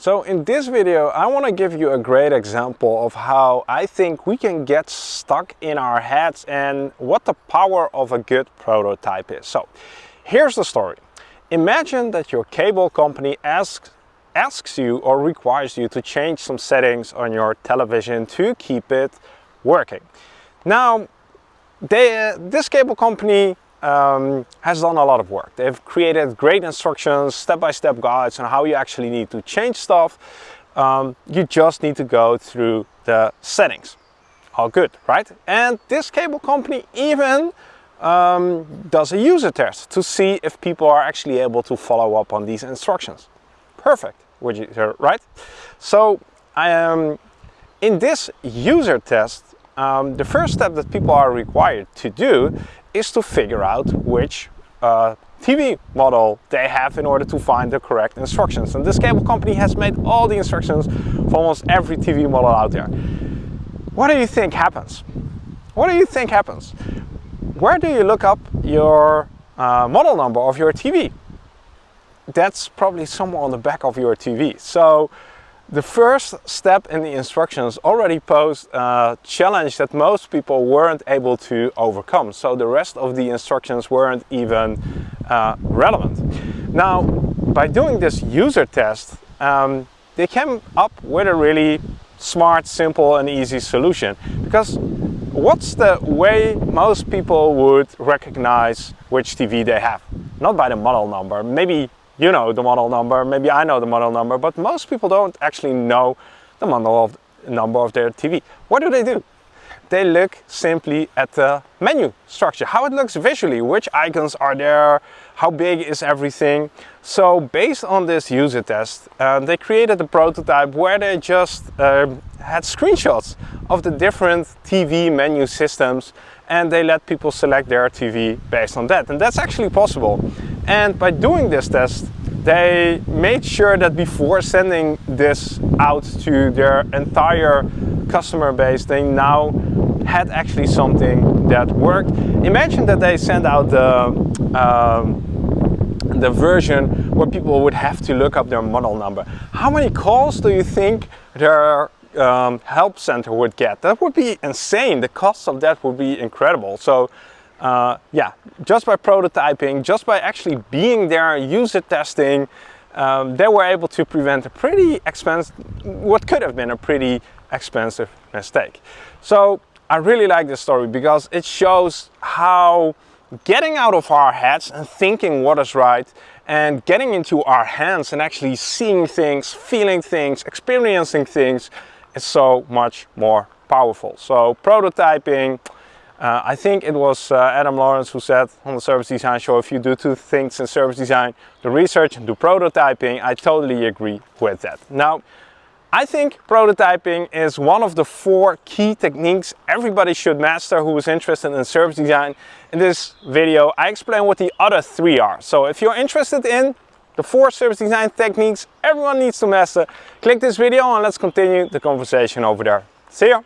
So in this video I want to give you a great example of how I think we can get stuck in our heads and what the power of a good prototype is. So here's the story. Imagine that your cable company asks, asks you or requires you to change some settings on your television to keep it working. Now they, uh, this cable company um, has done a lot of work. They've created great instructions, step-by-step -step guides on how you actually need to change stuff. Um, you just need to go through the settings. All good, right? And this cable company even um, does a user test to see if people are actually able to follow up on these instructions. Perfect, would you, right? So um, in this user test, um, the first step that people are required to do is to figure out which uh, TV model they have in order to find the correct instructions. And this cable company has made all the instructions for almost every TV model out there. What do you think happens? What do you think happens? Where do you look up your uh, model number of your TV? That's probably somewhere on the back of your TV. So the first step in the instructions already posed a challenge that most people weren't able to overcome. So the rest of the instructions weren't even uh, relevant. Now, by doing this user test, um, they came up with a really smart, simple and easy solution. Because what's the way most people would recognize which TV they have? Not by the model number, maybe you know the model number, maybe I know the model number, but most people don't actually know the model of, number of their TV. What do they do? They look simply at the menu structure, how it looks visually, which icons are there, how big is everything. So based on this user test, uh, they created a prototype where they just uh, had screenshots of the different TV menu systems and they let people select their TV based on that. And that's actually possible. And by doing this test, they made sure that before sending this out to their entire customer base, they now had actually something that worked. Imagine that they send out the, um, the version where people would have to look up their model number. How many calls do you think their um, help center would get? That would be insane. The cost of that would be incredible. So uh, yeah, just by prototyping, just by actually being there, user testing, um, they were able to prevent a pretty expensive, what could have been a pretty expensive mistake. So I really like this story because it shows how getting out of our heads and thinking what is right and getting into our hands and actually seeing things, feeling things, experiencing things is so much more powerful. So prototyping, uh, I think it was uh, Adam Lawrence who said on the Service Design Show, if you do two things in service design, do research and do prototyping, I totally agree with that. Now, I think prototyping is one of the four key techniques everybody should master who is interested in service design. In this video, I explain what the other three are. So if you're interested in the four service design techniques everyone needs to master, click this video and let's continue the conversation over there. See ya!